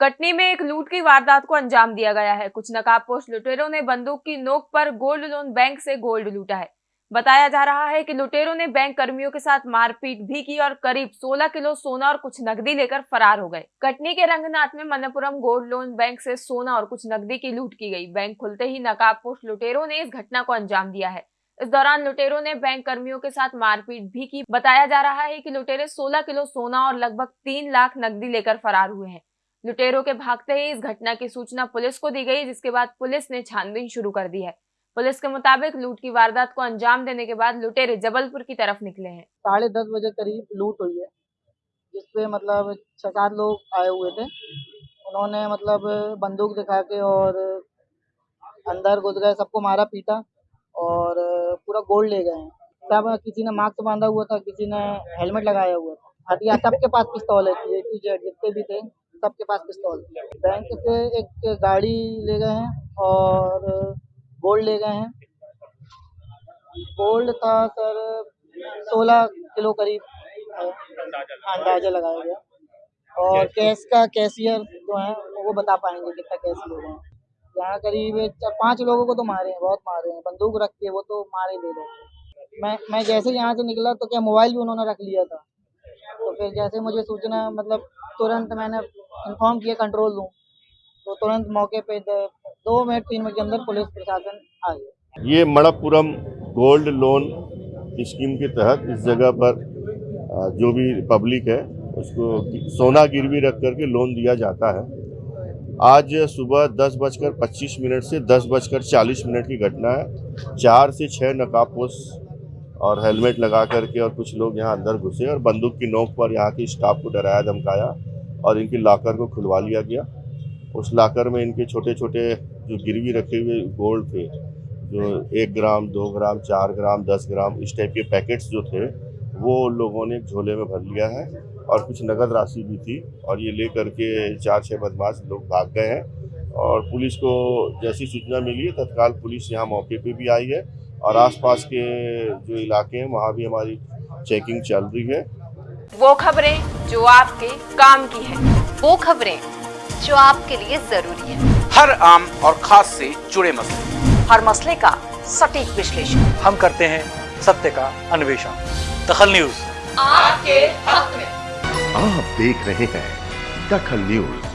कटनी में एक लूट की वारदात को अंजाम दिया गया है। कुछ नकाबपोश लुटेरों ने बंदूक की नोक पर गोल्ड लोन बैंक से गोल्ड लूटा है। बताया जा रहा है कि लुटेरों ने बैंक कर्मियों के साथ मारपीट भी की और करीब 16 किलो सोना और कुछ नकदी लेकर फरार हो गए। कटनी के रंगनाथ में मनपुरम गोल्ड लोन बैंक से सोना और कुछ नकदी की लूट की गई। बैंक खुलते ही नकाबपोश लुटेरों ने इस घटना को अंजाम दिया है। इस दौरान लुटेरों ने बैंक कर्मियों के साथ मारपीट भी की। बताया जा रहा है कि लुटेरे 16 किलो सोना और लगभग तीन लाख नकदी लेकर फरार हुए हैं। लुटेरों के भागते ही इस घटना की सूचना पुलिस को दी गई, जिसके बाद पुलिस ने छानबीन शुरू कर दी है। पुलिस के मुताबिक लूट की वारदात को अंजाम देने के बाद लुटेरे जबलपुर की तरफ़ निकले हैं। साढ़े दस बजे करीब लूट हुई है, जिसपे मतलब छह लोग आए हुए थे। उन्होंने मतलब बंदूक दिखा के और अंदर घुस गए, सबको मारा पीटा और पूरा गोल्ड ले गए सब, किसी ने मास्क बांधा हुआ था, किसी ने हेलमेट लगाया हुआ था। हथियार सबके पास पिस्तौल है जितने भी थे। सबके पास पिस्तौल। बैंक से एक गाड़ी ले गए हैं और गोल्ड ले गए हैं। गोल्ड था सर सोलह किलो करीब। अंदाज़ा लगाया गया। और कैश का कैशियर जो है, वो बता पाएँगे कितना कैश ले हैं। यहाँ करीब पाँच लोगों को तो मारे हैं, बहुत मारे हैं। बंदूक रख के वो तो मारे दे रहे मैं मैं जैसे यहाँ से निकला तो क्या मोबाइल भी उन्होंने रख लिया था? तो फिर जैसे मुझे सूचना मतलब तुरंत मैंने इन्फॉर्म किया कंट्रोल रूम तो तुरंत मौके पे दो मिनट, तीन मिनट के अंदर पुलिस प्रशासन आ गया। ये मणपुरम गोल्ड लोन स्कीम के तहत इस जगह पर जो भी पब्लिक है, उसको सोना गिरवी रख करके लोन दिया जाता है। आज सुबह दस बजकर पच्चीस मिनट से दस बजकर चालीस मिनट की घटना है। चार से छः नकाबपोश और हेलमेट लगा करके और कुछ लोग यहाँ अंदर घुसे और बंदूक की नोक पर यहाँ के स्टाफ को डराया, धमकाया। और इनके लाकर को खुलवा लिया गया। उस लाकर में इनके छोटे छोटे जो गिरवी रखे हुए गोल्ड थे, जो एक ग्राम, दो ग्राम, चार ग्राम, दस ग्राम, इस टाइप के पैकेट्स जो थे, वो लोगों ने झोले में भर लिया है और कुछ नगद राशि भी थी और ये ले करके चार छः बदमाश लोग भाग गए हैं और पुलिस को जैसी सूचना मिली है, तत्काल पुलिस यहाँ मौके पे भी आई है और आसपास के जो इलाके हैं, वहाँ भी हमारी चेकिंग चल रही है। वो खबरें जो आपके काम की है। वो खबरें जो आपके लिए ज़रूरी है। हर आम और खास से जुड़े मसले। हर मसले का सटीक विश्लेषण। हम करते हैं सत्य का अन्वेषण। दखल न्यूज़। आपके हक में। आप देख रहे हैं दखल न्यूज़।